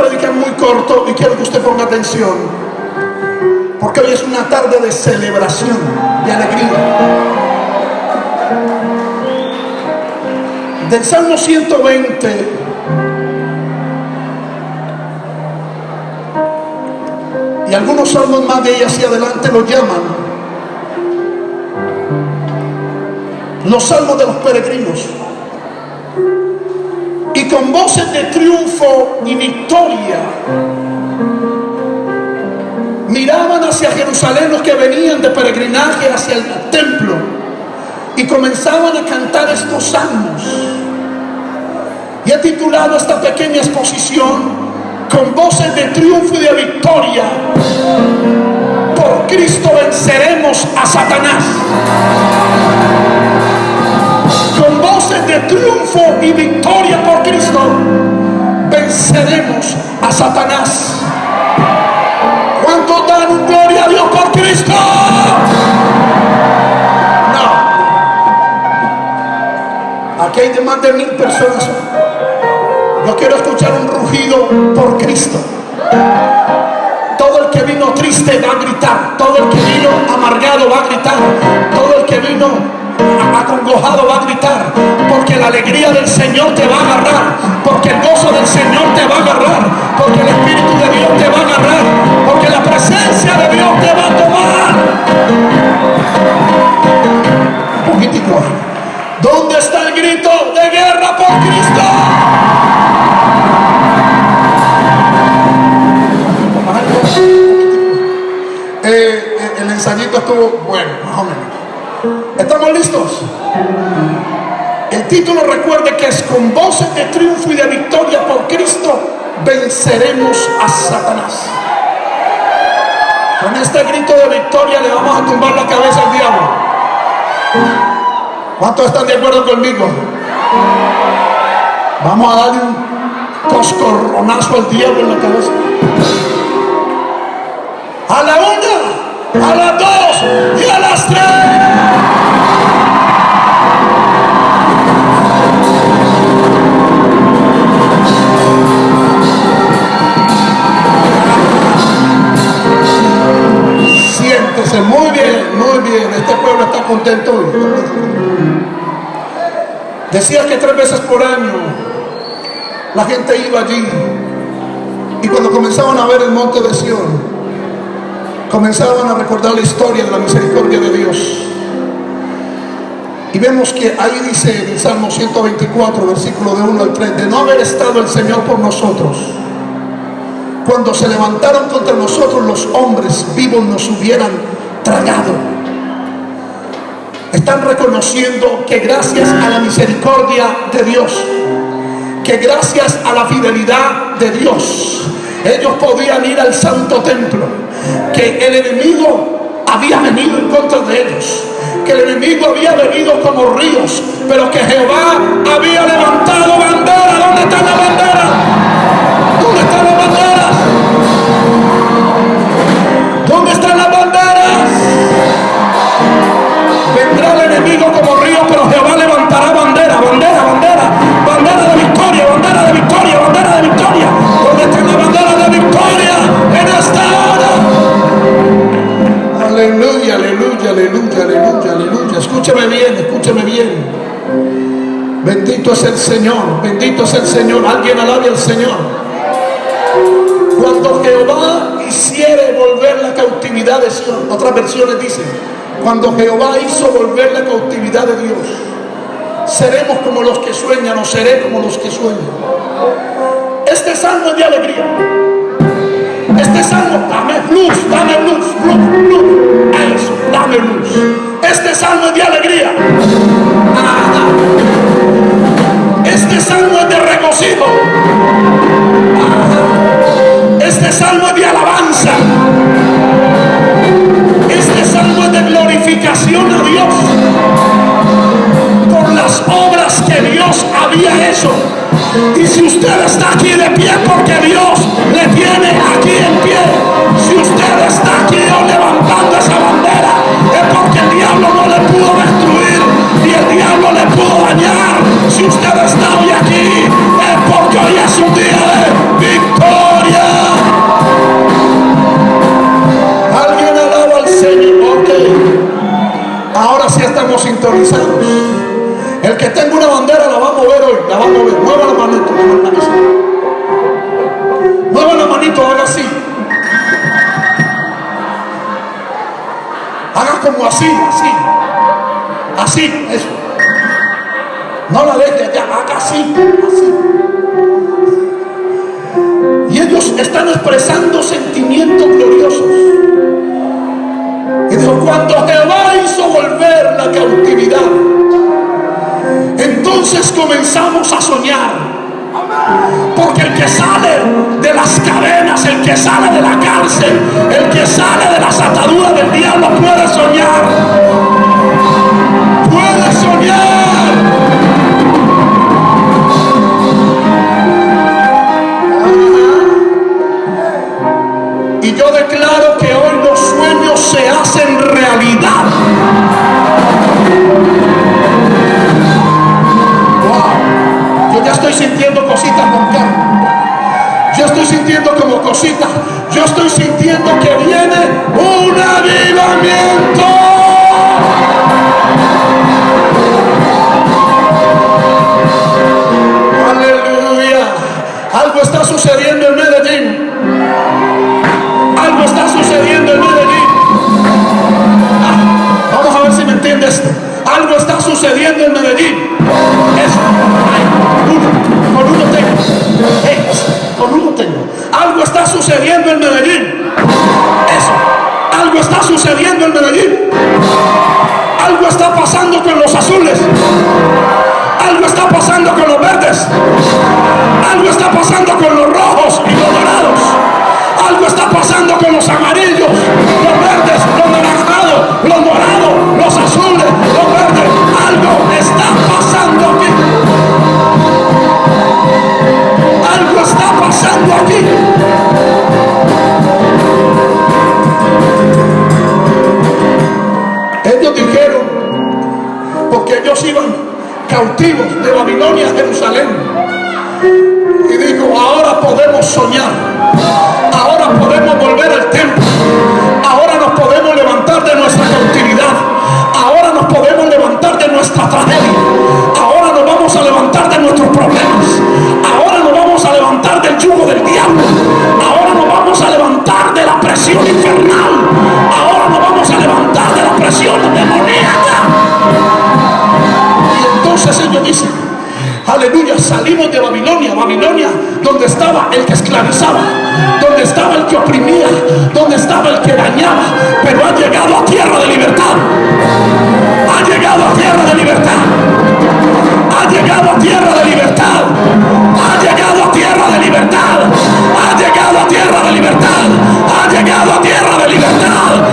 predicar muy corto y quiero que usted ponga atención. Porque hoy es una tarde de celebración, de alegría. Del Salmo 120 y algunos salmos más de ella hacia adelante lo llaman los salmos de los peregrinos. Con voces de triunfo y victoria miraban hacia Jerusalén los que venían de peregrinaje hacia el templo y comenzaban a cantar estos salmos. Y he titulado esta pequeña exposición con voces de triunfo y de victoria. Por Cristo venceremos a Satanás. De triunfo y victoria por Cristo venceremos a Satanás. ¿Cuánto dan gloria a Dios por Cristo? No. Aquí hay más de mil personas yo quiero escuchar un rugido por Cristo. Todo el que vino triste va a gritar. Todo el que vino amargado va a gritar. Todo el que vino acongojado va a gritar. Porque la alegría del Señor te va a agarrar. Porque el gozo del Señor te va a agarrar. Porque el Espíritu de Dios te va a agarrar. Porque la presencia de Dios te va a tomar. Un poquitico. ¿Dónde está el grito de guerra por Cristo? ensayito estuvo bueno, más o menos. ¿Estamos listos? Recuerde que es con voces de triunfo y de victoria por Cristo venceremos a Satanás. Con este grito de victoria le vamos a tumbar la cabeza al diablo. ¿Cuántos están de acuerdo conmigo? Vamos a darle un coscorronazo al diablo en la cabeza. A la una a las dos contento. Decía que tres veces por año la gente iba allí y cuando comenzaban a ver el monte de Sion, comenzaban a recordar la historia de la misericordia de Dios. Y vemos que ahí dice en el Salmo 124, versículo de 1 al 3, de no haber estado el Señor por nosotros, cuando se levantaron contra nosotros los hombres vivos nos hubieran tragado. Están reconociendo que gracias a la misericordia de Dios, que gracias a la fidelidad de Dios, ellos podían ir al santo templo, que el enemigo había venido en contra de ellos, que el enemigo había venido como ríos, pero que Jehová había levantado bandera. ¿Dónde está la bandera? ¿Dónde están las banderas? ¿Dónde están las banderas? Enemigo como río, pero Jehová levantará bandera, bandera, bandera, bandera de victoria, bandera de victoria, bandera de victoria. ¿Dónde está la bandera de victoria en esta hora? Aleluya, aleluya, aleluya, aleluya, aleluya. Escúcheme bien, escúcheme bien. Bendito es el Señor, bendito es el Señor. Alguien alabe al Señor. Cuando Jehová hiciere volver la cautividad de Sion, otras versiones dicen, cuando Jehová hizo volver la cautividad de Dios, seremos como los que sueñan o seré como los que sueñan. Este salmo es de alegría. Este salmo, dame luz, dame luz, luz, luz. Eso, dame luz. Este salmo es de alegría. Ahora sí estamos sintonizados. El que tenga una bandera la va a mover hoy, la va a mover. Mueva la manito, mueva la manito. Mueva la manito, haga así. Haga como así, así. Así, eso. No la deje allá, haga así, así. Y ellos están expresando sentimientos gloriosos. Y dijo, cuando Jehová hizo volver la cautividad, entonces comenzamos a soñar. Porque el que sale de las cadenas, el que sale de la cárcel, el que sale de las ataduras cautivos de Babilonia Jerusalén. Y dijo, ahora podemos soñar. Ahora podemos volver al templo. Ahora nos podemos levantar de nuestra cautividad. Ahora nos podemos levantar de nuestra tragedia. Ahora nos vamos a levantar de nuestros problemas. Ahora nos vamos a levantar del yugo del diablo. Ahora nos vamos a levantar de la presión infernal. Aleluya, salimos de Babilonia, Babilonia, donde estaba el que esclavizaba, donde estaba el que oprimía, donde estaba el que dañaba, pero ha llegado a tierra de libertad. Ha llegado a tierra de libertad. Ha llegado a tierra de libertad. Ha llegado a tierra de libertad. Ha llegado a tierra de libertad. Ha llegado a tierra de libertad.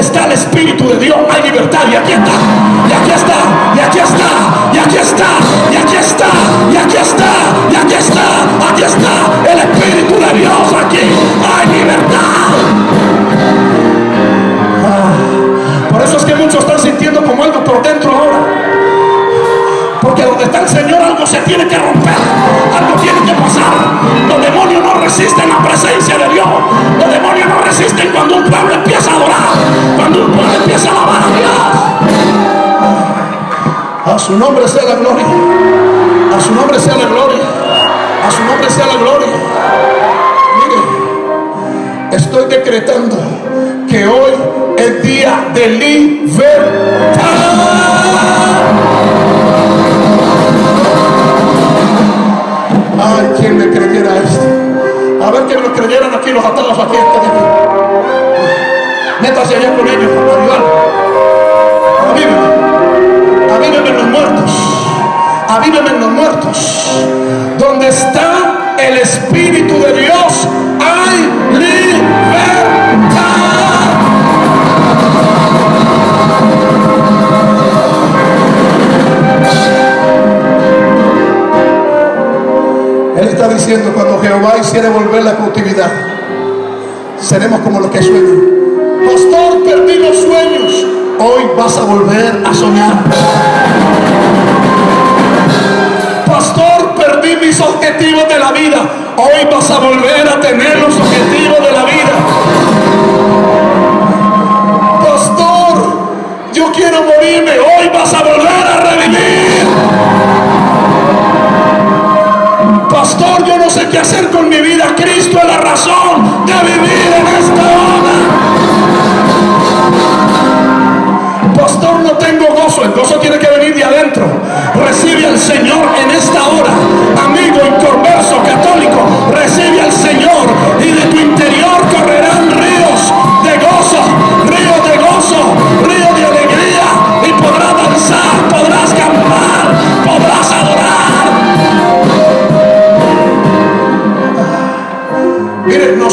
Está el Espíritu de Dios hay libertad. Y aquí está. Y aquí está. Y aquí está. Y aquí está. Y aquí está. Y aquí está. Y aquí está. Aquí está. El Espíritu de Dios aquí. Hay libertad. Ah, por eso es que muchos están sintiendo como algo por dentro ahora. Porque donde está el Señor algo se tiene que romper, su nombre sea la gloria. A su nombre sea la gloria. A su nombre sea la gloria. Mire, estoy decretando que hoy es día de libertad. Ay, ¿quién me creyera esto? A ver que lo creyeran aquí los atados aquí este Métase allá con ellos, ayudar. Avíveme. Avíveme en los muertos. Avíveme en los muertos. Donde está el Espíritu de Dios, hay libertad. Él está diciendo, cuando Jehová hiciere volver la cautividad, seremos como los que sueñan. Pastor, perdí los sueños vas a volver a soñar. Pastor, perdí mis objetivos de la vida. Hoy vas a volver a tener los objetivos de la vida. Pastor, yo quiero morirme. Hoy vas a volver a revivir. Pastor, yo no sé qué hacer con mi vida. Cristo es la razón.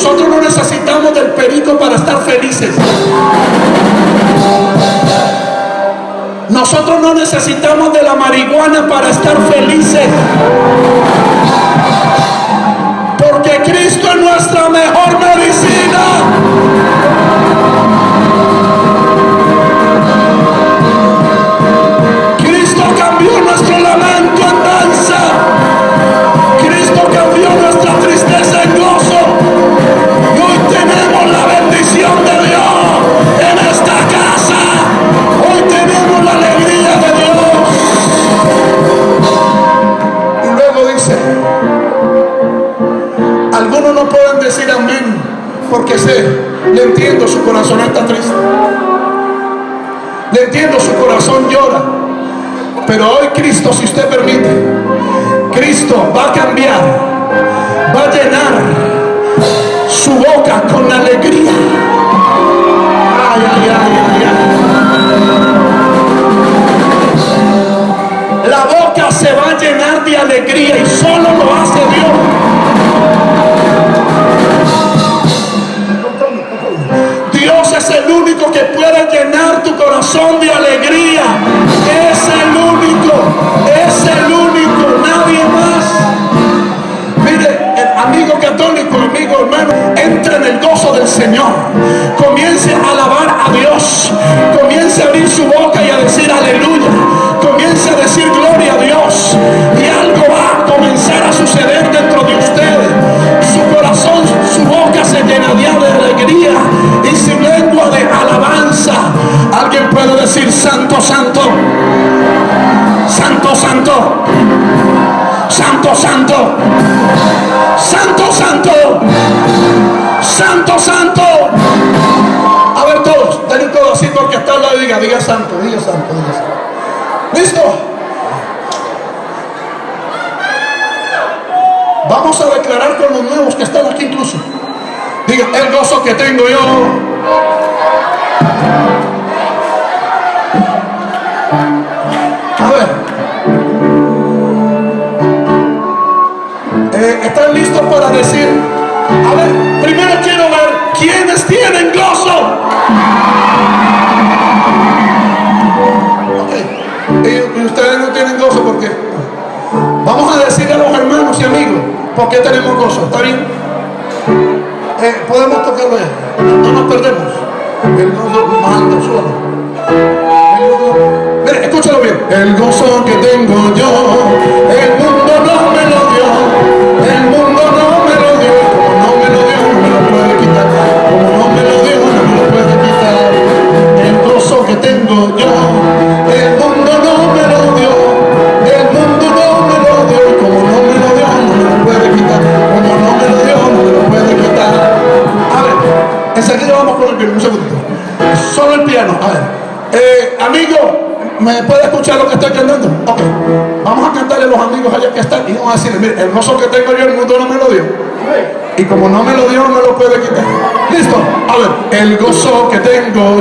Nosotros no necesitamos del perico para estar felices. Nosotros no necesitamos de la marihuana para estar felices. Porque Cristo es nuestra mejor no pueden decir amén, porque sé, le entiendo, su corazón está triste. Le entiendo, su corazón llora. Pero hoy Cristo, si usted permite, Cristo va a cambiar, va a llenar su boca con alegría. La boca se va a llenar de alegría y solo lo hace Dios. católico, amigo, hermano, entre en el gozo del Señor. Comience a alabar a Dios. Comience a abrir su boca y a decir aleluya. Vamos a declarar con los nuevos que están aquí incluso. Diga, el gozo que tengo yo. A ver. Eh, ¿Están listos para decir? A ver, primero quiero ver quiénes tienen gozo. Ok. Y, ustedes no tienen gozo porque vamos a decir a los hermanos y amigos. ¿Por qué tenemos gozo? ¿Está bien? Podemos tocarlo ya. No nos perdemos. El gozo manda solo. El gozo. Mira, escúchalo bien. El gozo que tengo yo. El mundo el gozo que tengo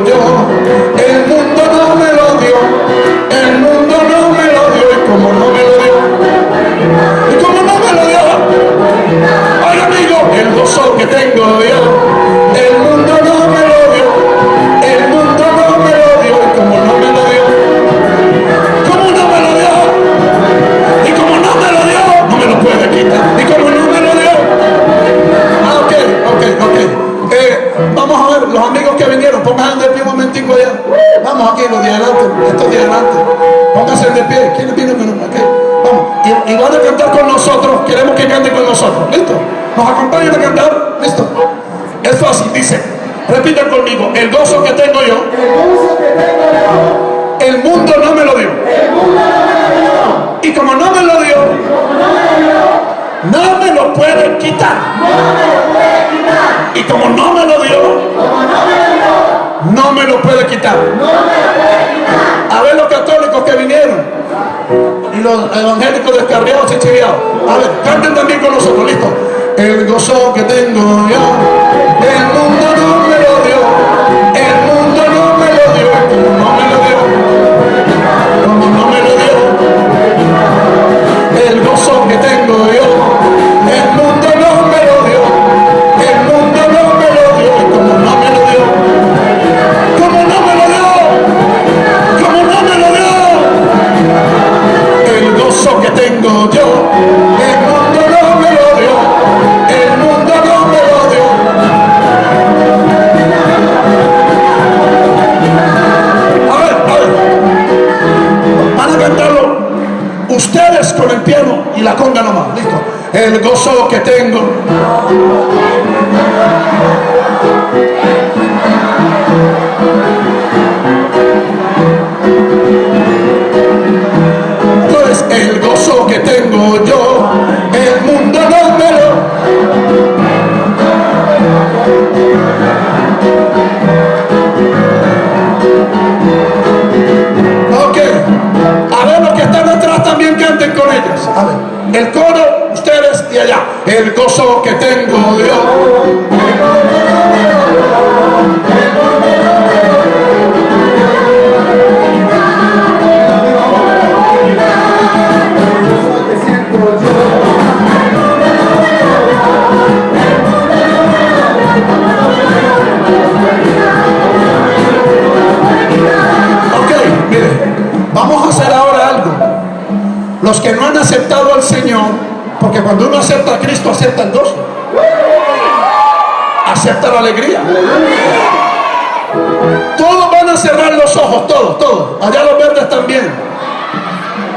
no me lo puede quitar. Y como no me lo dio, no me lo puede quitar. A ver los católicos que vinieron y los evangélicos descarriados y chiviados. A ver, canten también con nosotros, listo. El gozo que tengo yo, el mundo no que tengo A ver. El coro, ustedes de allá. El gozo que tengo yo. Los que no han aceptado al Señor, porque cuando uno acepta a Cristo, acepta el gozo. Acepta la alegría. Todos van a cerrar los ojos, todos, todos. Allá los verdes también.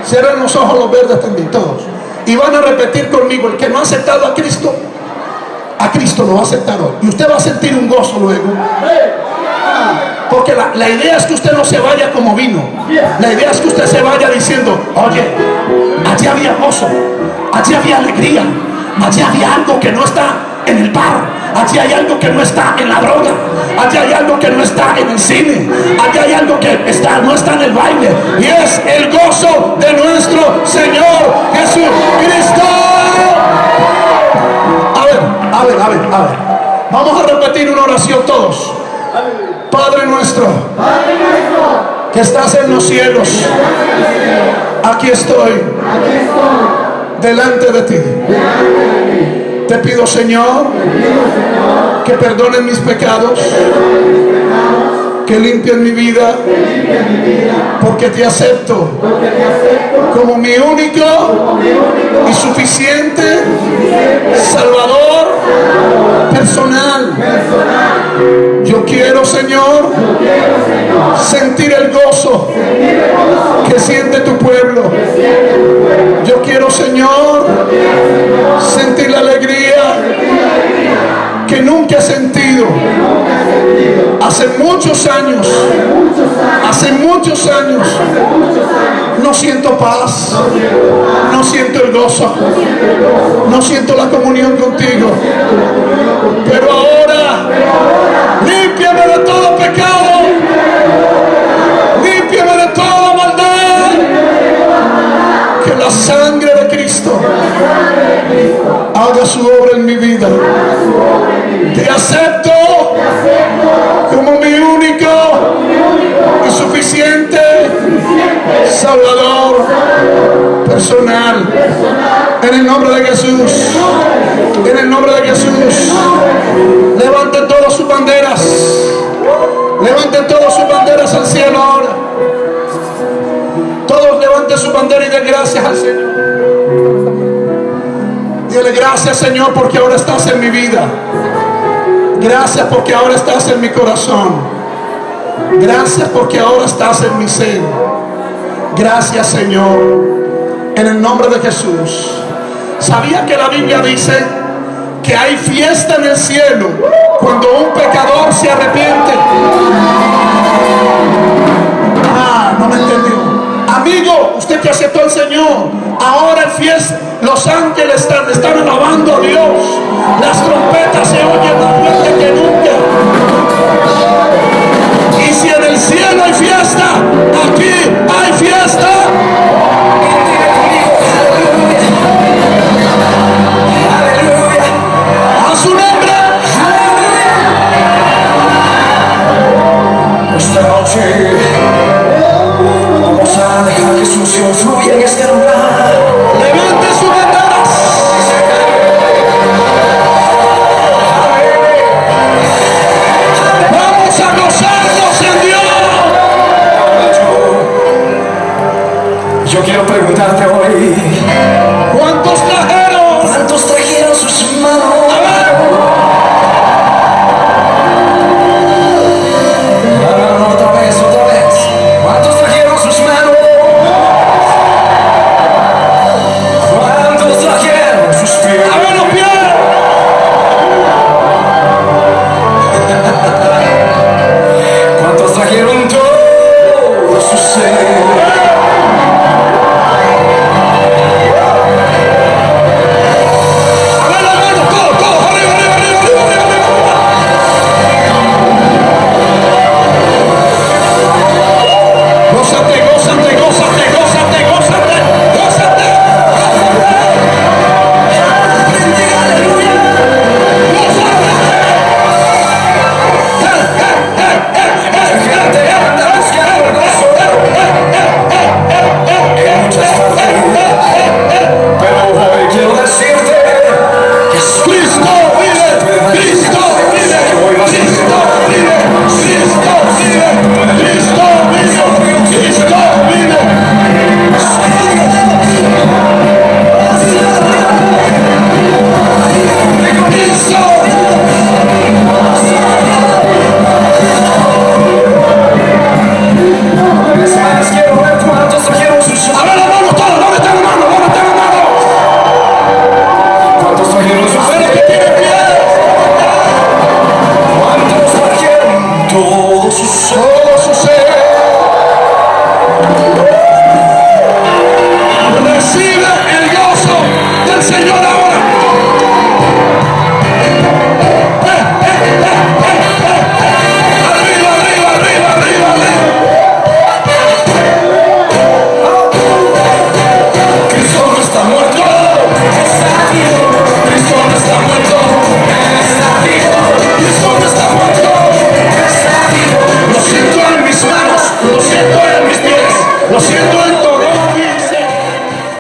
Cierren los ojos los verdes también, todos. Y van a repetir conmigo, el que no ha aceptado a Cristo, a Cristo lo va a aceptar hoy. Y usted va a sentir un gozo luego. Porque la, la idea es que usted no se vaya como vino. La idea es que usted se vaya diciendo, oye, allí había gozo, allí había alegría, allí había algo que no está en el bar, allí hay algo que no está en la droga, allí hay algo que no está en el cine, allí hay algo que está, no está en el baile. Y es el gozo de nuestro Señor Jesucristo. A ver, a ver, a ver, a ver. Vamos a repetir una oración todos. Padre nuestro, que estás en los cielos, aquí estoy, delante de ti. Te pido, Señor, que perdonen mis pecados, que limpien mi vida, porque te acepto como mi único y suficiente Salvador personal. Yo quiero, Señor, sentir el gozo que siente tu pueblo. Yo quiero, Señor, sentir la alegría que nunca he sentido. Muchos años, hace muchos años, no siento paz, no siento el gozo, no siento la comunión contigo. Pero ahora, límpiame de todo pecado, límpiame de toda maldad. Que la sangre de Cristo haga su obra en mi vida. Te acepto Salvador personal. En el nombre de Jesús. En el nombre de Jesús. Levanten todas sus banderas. Levanten todas sus banderas al cielo ahora. Todos levanten su bandera y den gracias al Señor. Dile gracias Señor porque ahora estás en mi vida. Gracias porque ahora estás en mi corazón. Gracias porque ahora estás en mi ser. Gracias Señor. En el nombre de Jesús. ¿Sabía que la Biblia dice que hay fiesta en el cielo cuando un pecador se arrepiente? Ah, no me entendió. Amigo, usted que aceptó al Señor, ahora el fiesta, los ángeles están, están alabando a Dios. Las trompetas